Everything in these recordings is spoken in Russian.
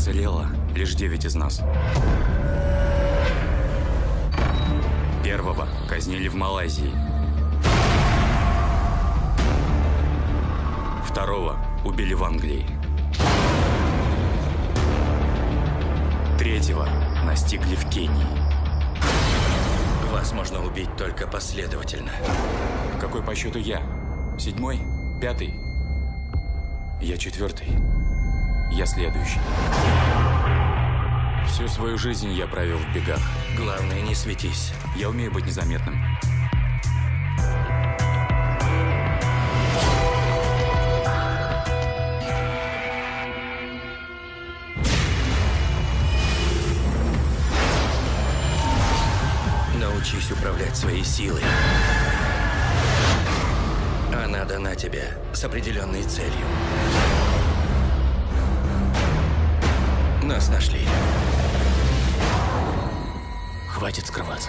уцелело лишь девять из нас. Первого казнили в Малайзии. Второго убили в Англии. Третьего настигли в Кении. Вас можно убить только последовательно. Какой по счету я? Седьмой? Пятый? Я четвертый. Я следующий. Всю свою жизнь я провел в бегах. Главное, не светись. Я умею быть незаметным. Научись управлять своей силой. Она дана тебе с определенной целью. Нас нашли. Хватит скрываться.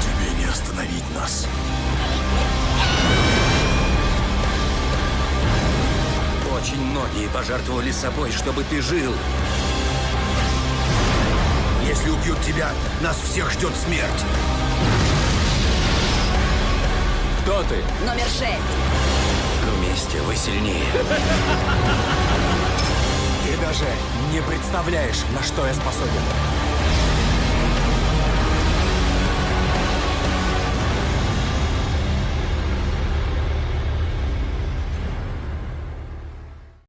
Тебе не остановить нас. Очень многие пожертвовали собой, чтобы ты жил. Если убьют тебя, нас всех ждет смерть. Кто ты? Номер шесть. Вместе вы сильнее. Ты даже не представляешь, на что я способен.